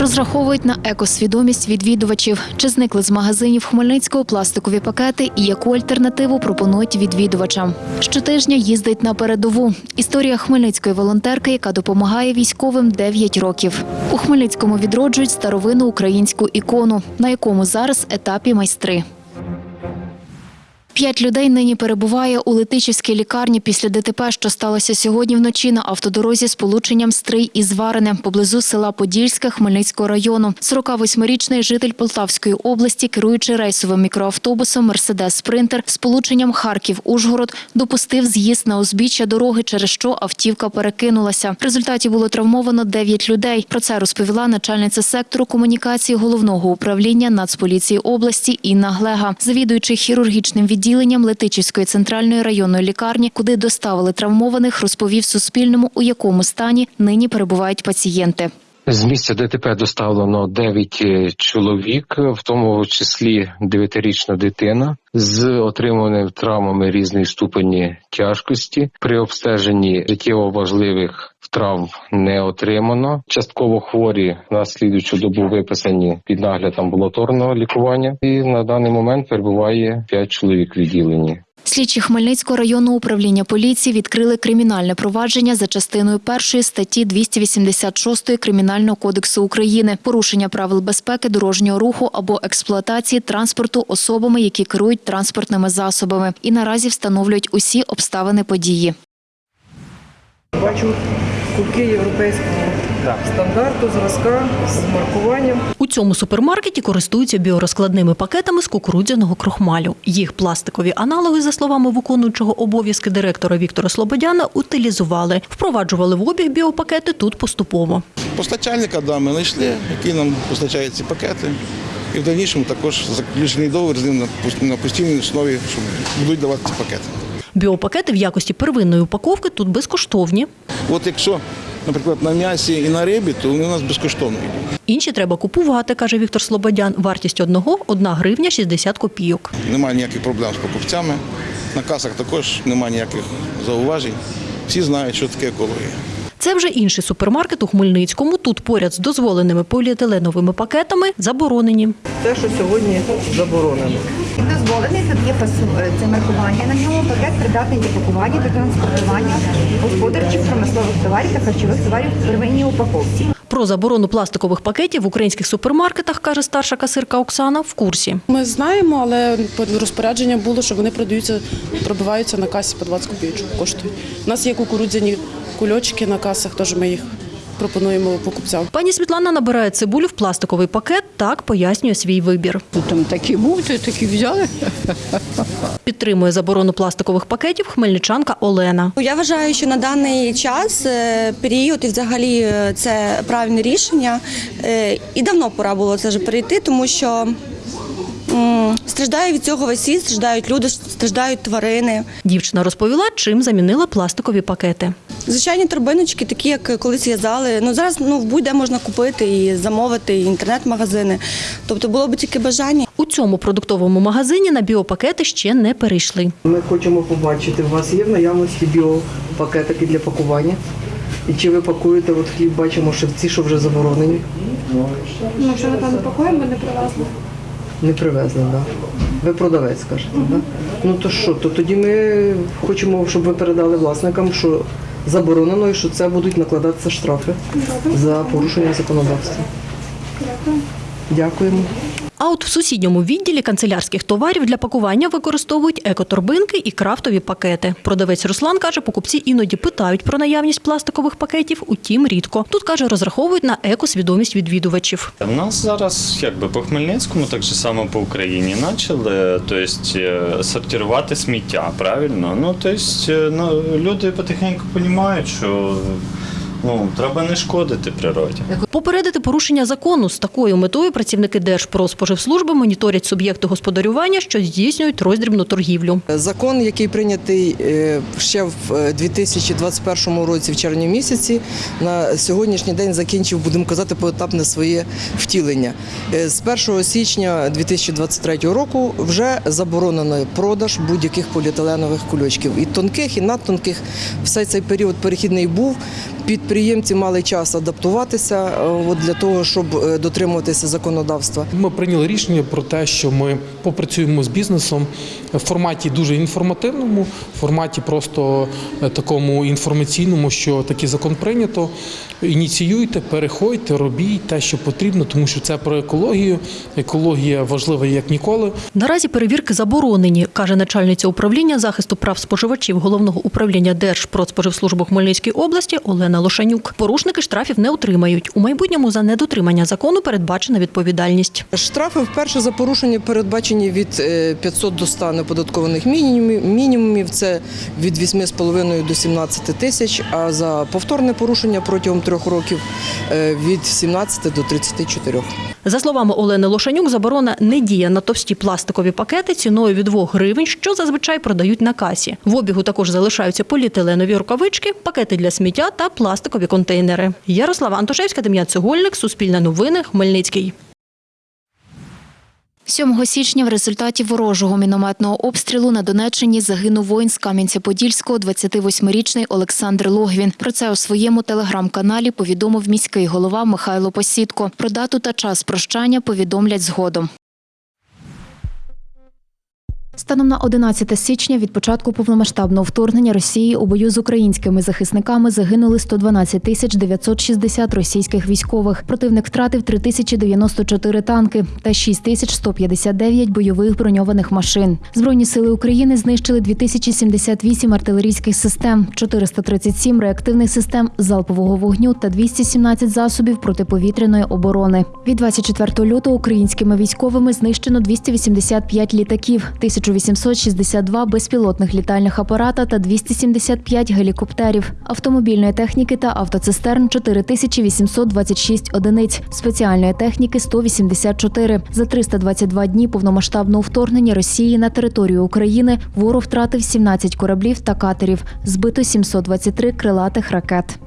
Розраховують на екосвідомість відвідувачів. Чи зникли з магазинів Хмельницького пластикові пакети і яку альтернативу пропонують відвідувачам? Щотижня їздить на передову. Історія хмельницької волонтерки, яка допомагає військовим 9 років. У Хмельницькому відроджують старовину українську ікону, на якому зараз етапі майстри. П'ять людей нині перебуває у Летичівській лікарні після ДТП, що сталося сьогодні вночі на автодорозі з полученням Стрий і Зварине поблизу села Подільське Хмельницького району. 48-річний житель Полтавської області, керуючи рейсовим мікроавтобусом Мерседес Спринтер з полученням Харків-Ужгород, допустив з'їзд на узбіччя дороги, через що автівка перекинулася. В результаті було травмовано 9 людей. Про це розповіла начальниця сектору комунікації головного управління Нацполіції області Інна Глега, завідуючий хірургічним відділенням Летичівської центральної районної лікарні, куди доставили травмованих, розповів Суспільному, у якому стані нині перебувають пацієнти. З місця ДТП доставлено 9 чоловік, в тому числі 9-річна дитина з отриманими травмами різної ступені тяжкості. При обстеженні життєво важливих травм не отримано. Частково хворі на слідуючу добу виписані під нагляд амбулаторного лікування. І на даний момент перебуває 5 чоловік в відділенні. Слідчі Хмельницького районного управління поліції відкрили кримінальне провадження за частиною першої статті 286 Кримінального кодексу України порушення правил безпеки дорожнього руху або експлуатації транспорту особами, які керують транспортними засобами, і наразі встановлюють усі обставини події. Бачу кубки європейського стандарту, зразка з маркуванням. Цьому супермаркеті користуються біорозкладними пакетами з кукурудзяного крохмалю. Їх пластикові аналоги, за словами виконуючого обов'язки директора Віктора Слободяна, утилізували. Впроваджували в обіг біопакети тут поступово. Постачальника да, ми знайшли, який нам постачає ці пакети. І в дальнішому також заключений договір з ним на постійній основі, що будуть давати ці пакети. Біопакети в якості первинної упаковки тут безкоштовні. От якщо, наприклад, на м'ясі і на рибі, то вони у нас безкоштовні. Інші треба купувати, каже Віктор Слободян. Вартість одного – 1 гривня 60 копійок. Немає ніяких проблем з покупцями. На касах також немає ніяких зауважень. Всі знають, що таке екологія. Це вже інший супермаркет у Хмельницькому. Тут поряд з дозволеними поліетиленовими пакетами заборонені. Те, що сьогодні заборонено. Дозволений тут є е, це маркування на ньому. Пакет придатний для пакування та транспортування господарчих промислових товарів та харчових товарів в первинній упаковці. Про заборону пластикових пакетів в українських супермаркетах, каже старша касирка Оксана, в курсі. Ми знаємо, але розпорядження було, що вони продаються, пробиваються на касі по 20 копійок коштують. У нас є кукурудзяні кульочки на касах, теж ми їх пропонуємо покупцям. Пані Світлана набирає цибулю в пластиковий пакет, так пояснює свій вибір. Там такий був, то такі взяли. Підтримує заборону пластикових пакетів хмельничанка Олена. Я вважаю, що на даний час е, період і взагалі е, це правильне рішення. Е, І давно пора було це вже перейти, тому що страждає від цього весь світ, страждають люди, страждають тварини. Дівчина розповіла, чим замінила пластикові пакети. Звичайні торбиночки, такі як колись в'язали. Ну зараз ну в будь-де можна купити і замовити, і інтернет-магазини. Тобто було б тільки бажання. У цьому продуктовому магазині на біопакети ще не перейшли. Ми хочемо побачити, у вас є в наявності біопакетики для пакування. І чи ви пакуєте от хліб, бачимо, що ці, що вже заборонені, Ну, що ми там не пакуємо, ми не привезли. Не привезли, так? Да? Ви продавець, скажете, так? Да? Ну то що, то тоді ми хочемо, щоб ви передали власникам, що заборонено і що це будуть накладатися штрафи за порушення законодавства. Дякуємо. А от в сусідньому відділі канцелярських товарів для пакування використовують екоторбинки і крафтові пакети. Продавець Руслан каже, покупці іноді питають про наявність пластикових пакетів, утім рідко. Тут каже, розраховують на екосвідомість відвідувачів. У нас зараз якби по Хмельницькому, так же само по Україні, почали то есть, е, сортувати сміття, правильно? Ну, то есть, е, ну, люди потихеньку розуміють, що ну, треба не шкодити природі. Попередити порушення закону з такою метою працівники Держпродспоживслужби моніторять суб'єкти господарювання, що здійснюють роздрібну торгівлю. Закон, який прийнятий е, ще в е, 2021 році, в червні місяці, на сьогоднішній день закінчив, будемо казати, поетапне своє втілення. Е, З 1 січня 2023 року вже заборонено продаж будь-яких поліетиленових кульочків. І тонких, і надтонких. Все цей період перехідний був під підприємці мали час адаптуватися е, от, для того, щоб е, дотримуватися законодавства. Ми прийняли рішення про те, що ми попрацюємо з бізнесом в форматі дуже інформативному, в форматі просто е, такому інформаційному, що такий закон прийнято. Ініціюйте, переходьте, робіть те, що потрібно, тому що це про екологію. Екологія важлива як ніколи. Наразі перевірки заборонені, каже начальниця управління захисту прав споживачів головного управління Держпродспоживслужби Хмельницької області Олена Лошанюк. Порушники штрафів не отримають. У майбутньому за недотримання закону передбачена відповідальність. Штрафи вперше за порушення передбачені від е, 500 до 100 неподаткованих мінімумів. Мінімумів це від 8,5 до 17 тисяч, а за повторне порушення протягом трьох років е, від 17 до 34. За словами Олени Лошанюк, заборона не діє на товсті пластикові пакети ціною від 2 гривень, що зазвичай продають на касі. В обігу також залишаються поліетиленові рукавички, пакети для сміття та пластикові контейнери. Ярослава Антошевська, Дем'ян Цегольник, Суспільне новини, Хмельницький. 7 січня в результаті ворожого мінометного обстрілу на Донеччині загинув воїн з Кам'янця-Подільського 28-річний Олександр Логвін. Про це у своєму телеграм-каналі повідомив міський голова Михайло Посідко. Про дату та час прощання повідомлять згодом. Станом на 11 січня від початку повномасштабного вторгнення Росії у бою з українськими захисниками загинули 112 тисяч 960 російських військових. Противник втратив 3094 танки та 6159 бойових броньованих машин. Збройні сили України знищили 2078 артилерійських систем, 437 реактивних систем залпового вогню та 217 засобів протиповітряної оборони. Від 24 лютого українськими військовими знищено 285 літаків, 1862 безпілотних літальних апарата та 275 гелікоптерів, автомобільної техніки та автоцистерн 4826 одиниць, спеціальної техніки 184. За 322 дні повномасштабного вторгнення Росії на територію України ворог втратив 17 кораблів та катерів, збито 723 крилатих ракет.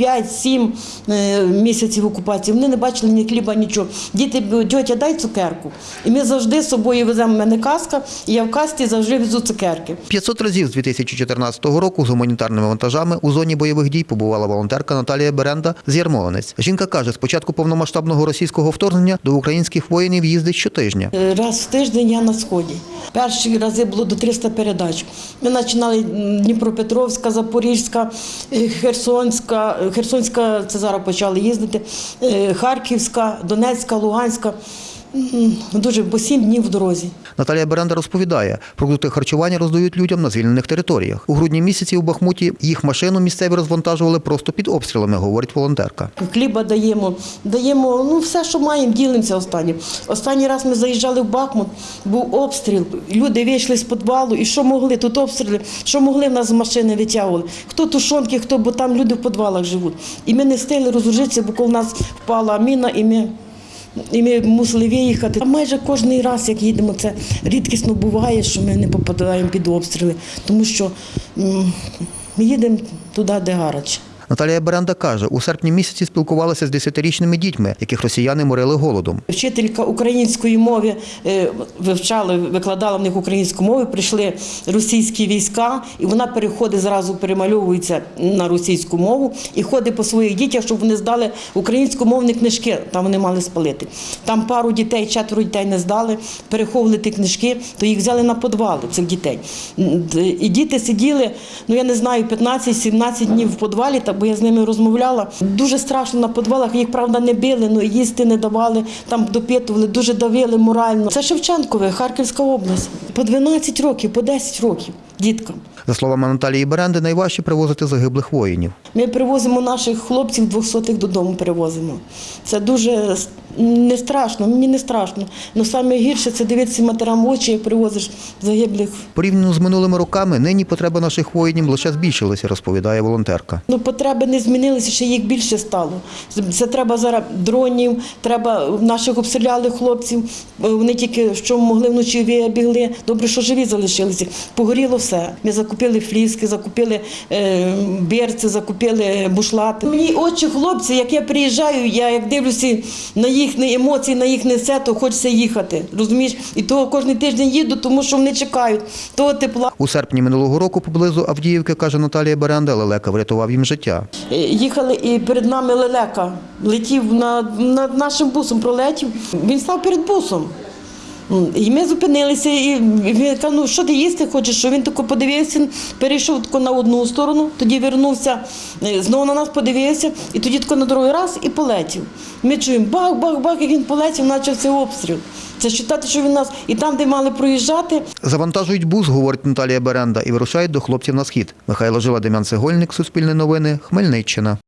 5-7 е, місяців окупації. Вони не бачили ні хліба, нічого. Діти тьотя, дай цукерку. І ми завжди з собою веземо в мене каска, і я в касті завжди везу цукерки. 500 разів з 2014 року з гуманітарними вантажами у зоні бойових дій побувала волонтерка Наталія Беренда з Ярмолинець. Жінка каже, з початку повномасштабного російського вторгнення до українських воїнів їздить щотижня. Е, Раз в тиждень я на сході. Перші рази було до 300 передач. Ми починали Дніпропетровська, Запорізька, е, Херсонська, Херсонська це зараз почали їздити, е, Харківська, Донецька, Луганська. Дуже по сім днів в дорозі. Наталія Беренда розповідає, продукти харчування роздають людям на звільнених територіях. У грудні місяці у Бахмуті їх машину місцеві розвантажували просто під обстрілами, говорить волонтерка. Хліба даємо, даємо ну все, що маємо, ділимося останнім. Останній раз ми заїжджали в Бахмут, був обстріл. Люди вийшли з підвалу, і що могли, тут обстріли, що могли в нас з машини витягували. Хто тушонки, хто, бо там люди в підвалах живуть. І ми не встигли розложитися, бо коли в нас впала міна, і ми. І ми мусили виїхати. А майже кожен раз, як їдемо, це рідкісно буває, що ми не попадаємо під обстріли, тому що ми їдемо туди, де гаряче. Наталія Беренда каже, у серпні місяці спілкувалася з 10-річними дітьми, яких росіяни морили голодом. Вчителька української мови е, вивчала, викладала в них українську мову, прийшли російські війська, і вона переходить зразу перемальовується на російську мову і ходить по своїх дітях, щоб вони здали українськомовні книжки. Там вони мали спалити. Там пару дітей, четверо дітей не здали, переховували ті книжки, то їх взяли на підвали цих дітей. І діти сиділи, ну я не знаю, 15-17 днів в підвалі, та бо я з ними розмовляла. Дуже страшно на підвалах. Їх правда не били, але їсти не давали, там допитували, дуже давили морально. Це Шевченкове, Харківська область. По 12 років, по 10 років діткам. За словами Наталії Беренди, найважче привозити загиблих воїнів. Ми привозимо наших хлопців двохсотих додому. Привозимо. Це дуже не страшно. Мені не страшно. Ну саме гірше це дивитися матерам в очі, як привозиш загиблих. Порівняно з минулими роками, нині потреби наших воїнів лише збільшилися, розповідає волонтерка. Ну, потреби не змінилися, ще їх більше стало. Це треба зараз дронів, треба наших обстріляли хлопців. Вони тільки що могли вночі вибігли. Добре, що живі залишилися. Погоріло все. Ми закупили фліски, закупили е, берці, закупили бушлати. Мені очі хлопці, як я приїжджаю, я як дивлюся на їх. Їхні емоції на їх несе, то хочеться їхати. Розумієш? І того кожен тиждень їду, тому що вони чекають того тепла. У серпні минулого року поблизу Авдіївки, каже Наталія Беренда, лелека врятував їм життя. Е, Їхали і перед нами лелека. Летів на, над нашим бусом, пролетів. Він став перед бусом. І ми зупинилися, і він каже, ну що ти їсти хочеш? Що він тако подивився, перейшов тако на одну сторону, тоді вернувся, е, знову на нас подивився, і тоді тако на другий раз і полетів. Ми чуємо бах-бах-бах, як він полетів, почався обстріл. Це вважати, що він нас і там, де мали проїжджати, Завантажують бус, говорить Наталія Беренда, і вирушають до хлопців на схід. Михайло Жила, Дем'ян Цегольник, Суспільне новини, Хмельниччина.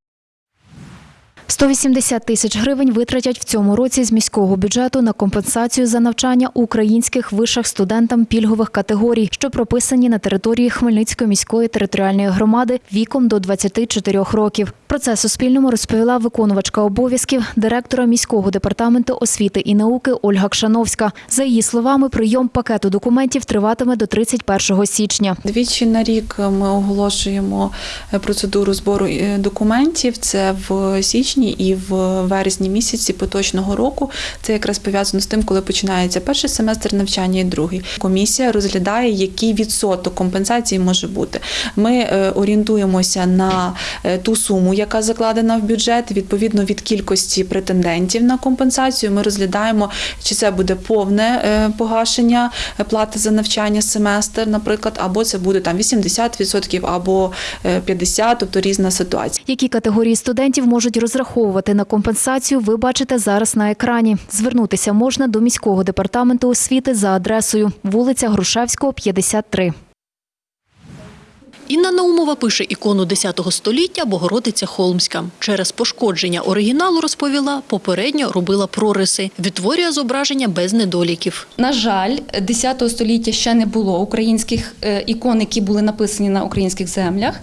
180 тисяч гривень витратять в цьому році з міського бюджету на компенсацію за навчання українських вишах студентам пільгових категорій, що прописані на території Хмельницької міської територіальної громади віком до 24 років. Про це Суспільному розповіла виконувачка обов'язків директора міського департаменту освіти і науки Ольга Кшановська. За її словами, прийом пакету документів триватиме до 31 січня. Двічі на рік ми оголошуємо процедуру збору е, документів. Це в січні і в вересні місяці поточного року. Це якраз пов'язано з тим, коли починається перший семестр навчання і другий. Комісія розглядає, який відсоток компенсації може бути. Ми е, орієнтуємося на е, ту суму, яка закладена в бюджет. Відповідно від кількості претендентів на компенсацію. Ми розглядаємо, чи це буде повне е, погашення плати за навчання семестр, наприклад, або це буде там 80% або е, 50%, тобто різна ситуація. Які категорії студентів можуть розраховувати на компенсацію, ви бачите зараз на екрані. Звернутися можна до міського департаменту освіти за адресою вулиця Грушевського, 53. Інна Наумова пише ікону 10 століття Богородиця Холмська. Через пошкодження оригіналу розповіла, попередньо робила прориси. Відтворює зображення без недоліків. На жаль, 10 століття ще не було українських е, ікон, які були написані на українських землях.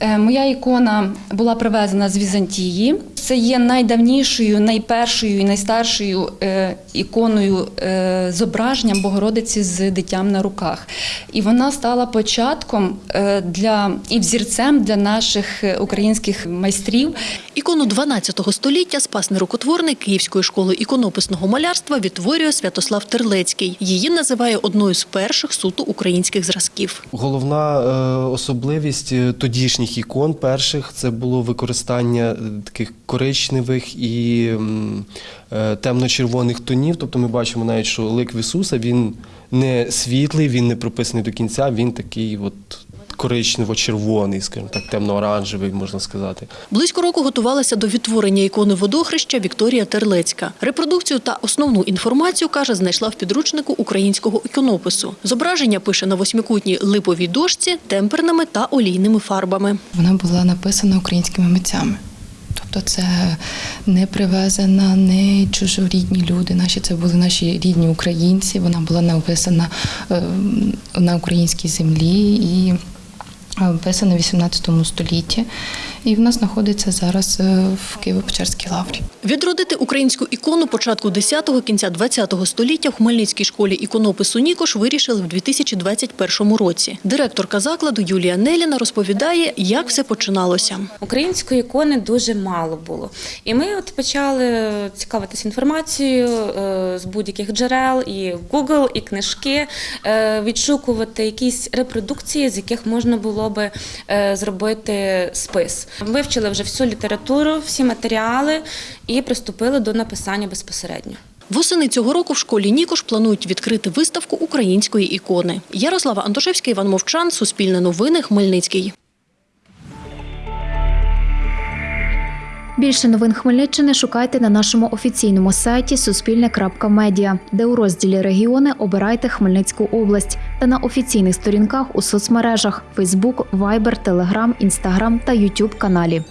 Е, Моя ікона була привезена з Візантії. Це є найдавнішою, найпершою і найстаршою е, іконою е, зображенням Богородиці з дитям на руках. І вона стала початком для і взірцем для наших українських майстрів. Ікону 12 століття спасний рукотворник Київської школи іконописного малярства відтворює Святослав Терлецький. Її називає одною з перших суто українських зразків. Головна особливість е, тодішніх ікон перших це було використання е, таких коричневих і е, темно-червоних тонів. Тобто ми бачимо навіть, що лик Ісуса він не світлий, він не прописаний до кінця, він такий от коричнево-червоний, скажімо так, темно-оранжевий, можна сказати. Близько року готувалася до відтворення ікони водохреща Вікторія Терлецька. Репродукцію та основну інформацію, каже, знайшла в підручнику українського іконопису. Зображення пише на восьмикутній липовій дошці темперними та олійними фарбами. Вона була написана українськими митцями. Тобто це не привезена, не чужорідні люди. Наші це були наші рідні українці. Вона була написана е, на українській землі і написана в 18 столітті. І в нас знаходиться зараз е, в Києво-Печерській лаврі. Відродити українську ікону початку 10-го, кінця 20-го століття в Хмельницькій школі іконопису Нікош вирішили в 2021 році. Директорка закладу Юлія Неліна розповідає, як все починалося. Української ікони дуже мало було. І ми от почали цікавитися інформацією е, з будь-яких джерел, і Google, і книжки, е, відшукувати якісь репродукції, з яких можна було би зробити спис. Вивчили вже всю літературу, всі матеріали і приступили до написання безпосередньо. Восени цього року в школі Нікош планують відкрити виставку української ікони. Ярослава Антошевська, Іван Мовчан, Суспільне новини, Хмельницький. Більше новин Хмельниччини шукайте на нашому офіційному сайті Суспільне.Медіа, де у розділі регіони обирайте Хмельницьку область та на офіційних сторінках у соцмережах Facebook, Viber, Telegram, Instagram та YouTube каналі.